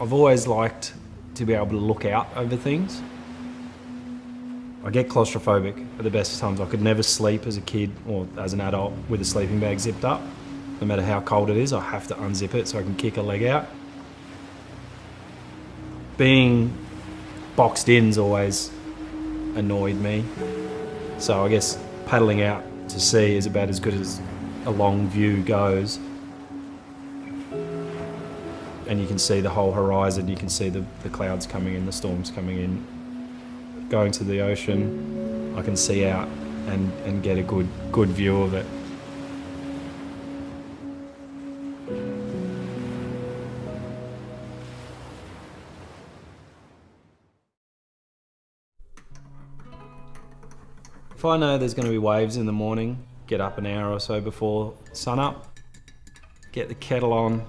I've always liked to be able to look out over things. I get claustrophobic at the best of times. I could never sleep as a kid or as an adult with a sleeping bag zipped up. No matter how cold it is, I have to unzip it so I can kick a leg out. Being boxed in's always annoyed me. So I guess paddling out to sea is about as good as a long view goes. And you can see the whole horizon, you can see the, the clouds coming in, the storms coming in. Going to the ocean, I can see out and, and get a good, good view of it. If I know there's going to be waves in the morning, get up an hour or so before sun up, get the kettle on,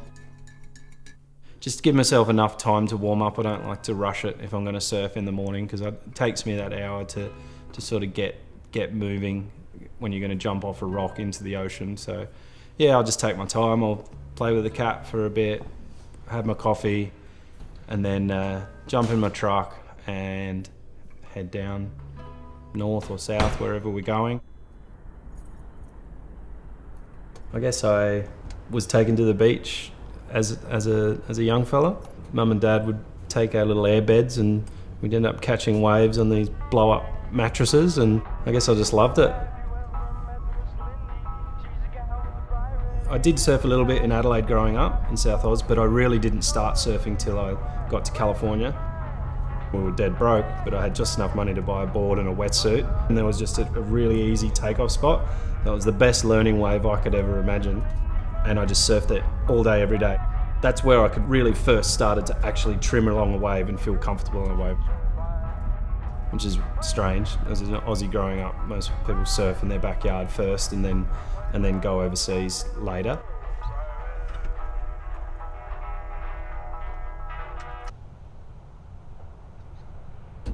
just give myself enough time to warm up. I don't like to rush it if I'm going to surf in the morning because it takes me that hour to, to sort of get, get moving when you're going to jump off a rock into the ocean. So yeah, I'll just take my time. I'll play with the cat for a bit, have my coffee, and then uh, jump in my truck and head down north or south, wherever we're going. I guess I was taken to the beach as, as, a, as a young fella. Mum and dad would take our little air beds and we'd end up catching waves on these blow up mattresses and I guess I just loved it. I did surf a little bit in Adelaide growing up in South Oz, but I really didn't start surfing till I got to California. We were dead broke, but I had just enough money to buy a board and a wetsuit. And there was just a, a really easy takeoff spot. That was the best learning wave I could ever imagine. And I just surfed it all day, every day. That's where I could really first started to actually trim along a wave and feel comfortable on a wave. Which is strange. As an Aussie growing up, most people surf in their backyard first and then, and then go overseas later. I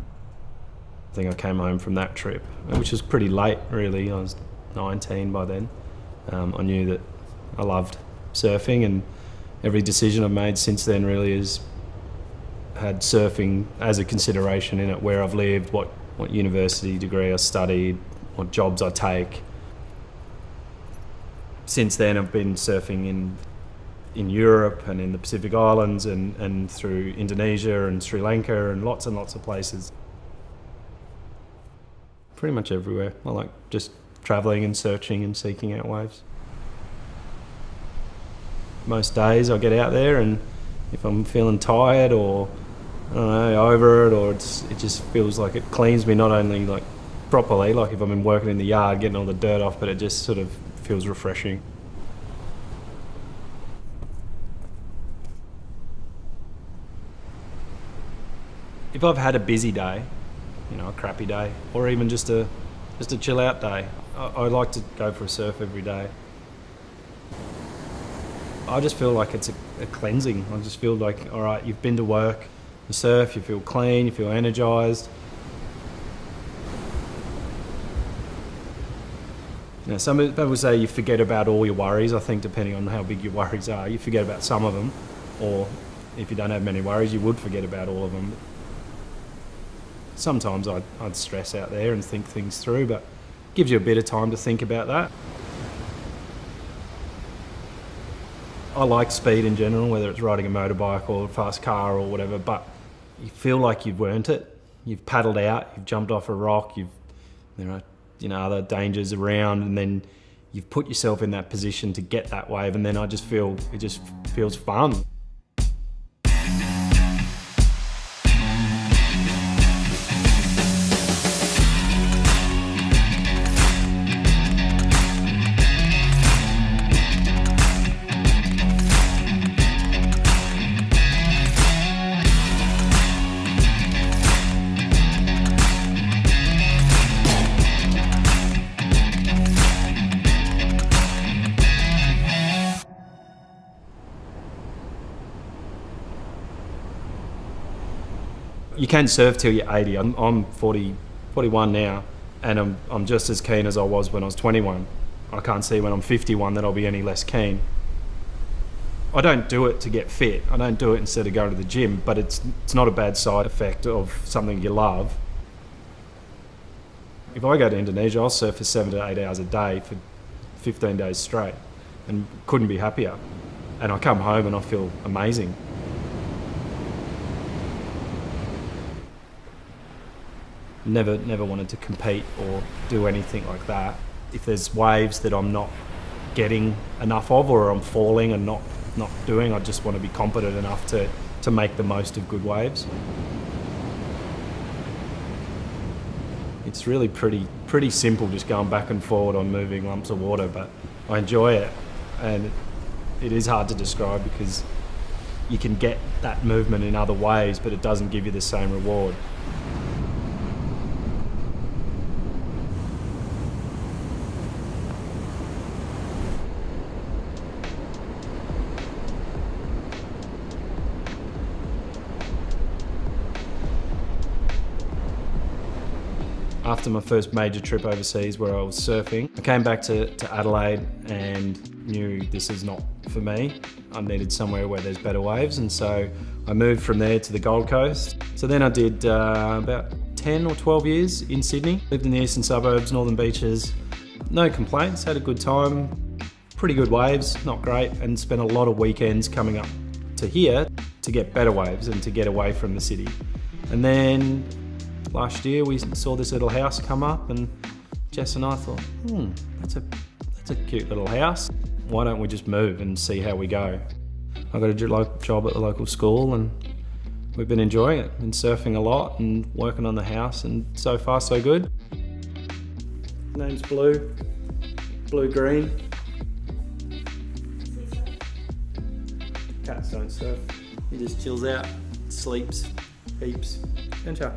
think I came home from that trip, which was pretty late really. I was 19 by then. Um, I knew that I loved surfing and every decision I've made since then really has had surfing as a consideration in it, where I've lived, what, what university degree I studied, what jobs I take. Since then I've been surfing in in Europe and in the Pacific Islands and, and through Indonesia and Sri Lanka and lots and lots of places pretty much everywhere. I like just traveling and searching and seeking out waves. Most days I get out there and if I'm feeling tired or know, over it or it just feels like it cleans me not only like properly, like if I've been working in the yard getting all the dirt off, but it just sort of feels refreshing. If I've had a busy day, you know, a crappy day, or even just a just a chill out day. I, I like to go for a surf every day. I just feel like it's a, a, cleansing. I just feel like, all right, you've been to work, you surf, you feel clean, you feel energized. Now, some people say you forget about all your worries. I think depending on how big your worries are, you forget about some of them, or if you don't have many worries, you would forget about all of them sometimes I'd, I'd stress out there and think things through, but gives you a bit of time to think about that. I like speed in general, whether it's riding a motorbike or a fast car or whatever, but you feel like you've earned it. You've paddled out, you've jumped off a rock, you've, there are, you know, other dangers around, and then you've put yourself in that position to get that wave, and then I just feel, it just feels fun. You can surf till you're 80. I'm, I'm 40, 41 now, and I'm, I'm just as keen as I was when I was 21. I can't see when I'm 51 that I'll be any less keen. I don't do it to get fit. I don't do it instead of going to the gym, but it's it's not a bad side effect of something you love. If I go to Indonesia, I'll surf for seven to eight hours a day for 15 days straight and couldn't be happier. And I come home and I feel amazing. Never, never wanted to compete or do anything like that. If there's waves that I'm not getting enough of or I'm falling and not, not doing, I just want to be competent enough to, to make the most of good waves. It's really pretty, pretty simple just going back and forward on moving lumps of water, but I enjoy it. And it is hard to describe because you can get that movement in other ways, but it doesn't give you the same reward. After my first major trip overseas where I was surfing. I came back to, to Adelaide and knew this is not for me. I needed somewhere where there's better waves and so I moved from there to the Gold Coast. So then I did uh, about 10 or 12 years in Sydney. Lived in the eastern suburbs, northern beaches. No complaints, had a good time. Pretty good waves, not great, and spent a lot of weekends coming up to here to get better waves and to get away from the city. And then last year we saw this little house come up and Jess and I thought, hmm, that's a, that's a cute little house. Why don't we just move and see how we go? I got a job at the local school and we've been enjoying it. Been surfing a lot and working on the house and so far so good. Name's Blue, Blue Green. Cats don't surf. He just chills out, sleeps, heaps, and chat.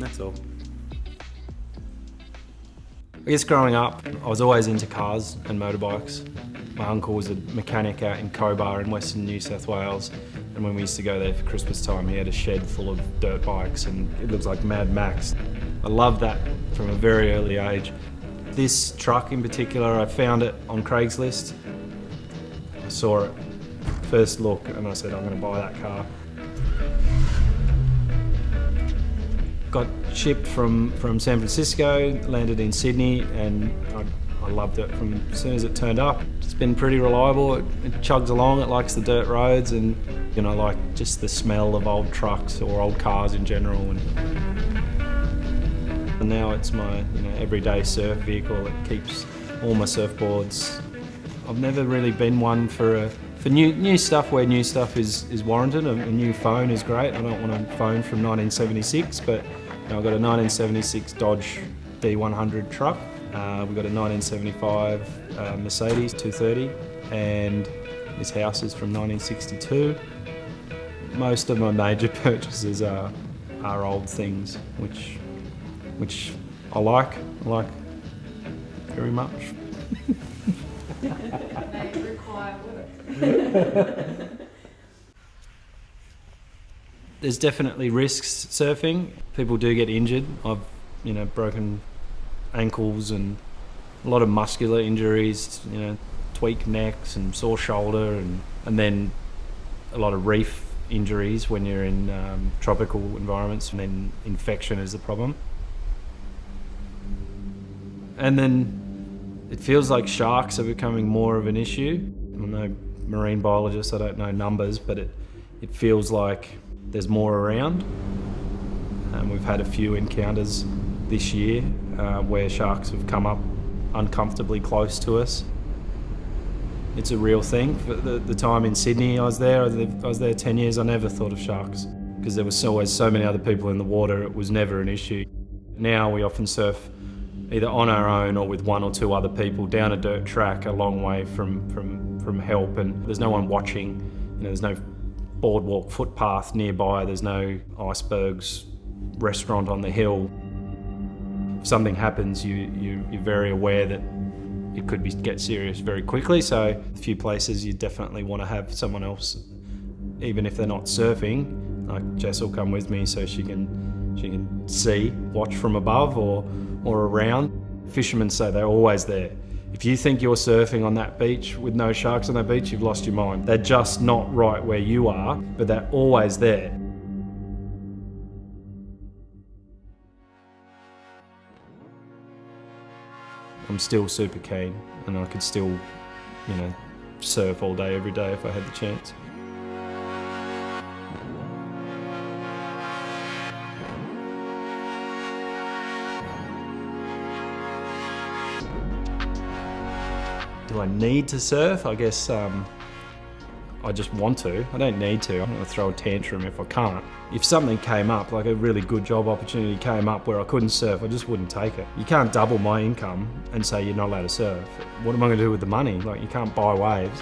That's all. I guess growing up, I was always into cars and motorbikes. My uncle was a mechanic out in Cobar in Western New South Wales. And when we used to go there for Christmas time, he had a shed full of dirt bikes and it looks like Mad Max. I loved that from a very early age. This truck in particular, I found it on Craigslist. I saw it, first look, and I said, I'm gonna buy that car. Got shipped from, from San Francisco, landed in Sydney, and I, I, loved it from as soon as it turned up. It's been pretty reliable. It, it, chugs along. It likes the dirt roads, and you know, like just the smell of old trucks or old cars in general. And, and now it's my you know everyday surf vehicle. It keeps all my surfboards. I've never really been one for a for new new stuff where new stuff is, is warranted, a, a, new phone is great. I don't want a phone from 1976, but you know, I've got a 1976 Dodge D100 truck. Uh, we've got a 1975 uh, Mercedes 230, and this house is from 1962. Most of my major purchases are are old things, which which I like. I like very much. There's definitely risks surfing. People do get injured. I've, you know, broken ankles and a lot of muscular injuries, you know, tweaked necks and sore shoulder and, and then a lot of reef injuries when you're in um, tropical environments and then infection is the problem. And then it feels like sharks are becoming more of an issue. I know marine biologist, I don't know numbers, but it, it feels like there's more around. Um, we've had a few encounters this year uh, where sharks have come up uncomfortably close to us. It's a real thing. For the, the time in Sydney I was there, I was there 10 years, I never thought of sharks because there was always so many other people in the water, it was never an issue. Now we often surf either on our own or with one or two other people down a dirt track a long way from, from, from help and there's no one watching, you know, there's no boardwalk footpath nearby, there's no icebergs restaurant on the hill. If something happens, you, you, you're very aware that it could be, get serious very quickly, so a few places you definitely want to have someone else, even if they're not surfing, like Jess will come with me so she can she can see, watch from above or or around. Fishermen say they're always there. If you think you're surfing on that beach with no sharks on that beach, you've lost your mind. They're just not right where you are, but they're always there. I'm still super keen and I could still, you know, surf all day, every day if I had the chance. Do I need to surf? I guess um, I just want to. I don't need to. I'm going to throw a tantrum if I can't. If something came up, like a really good job opportunity came up where I couldn't surf, I just wouldn't take it. You can't double my income and say you're not allowed to surf. What am I going to do with the money? Like, you can't buy waves.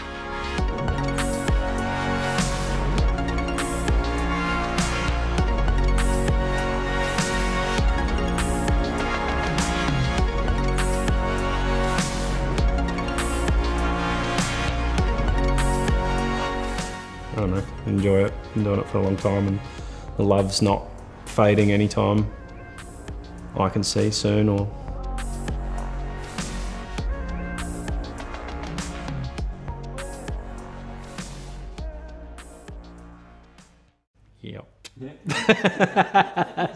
Enjoy it. Been doing it for a long time and the love's not fading anytime I can see soon or Yep.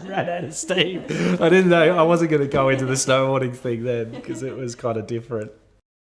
Ran out of steam. I didn't know. I wasn't going to go into the snowboarding thing then because it was kind of different.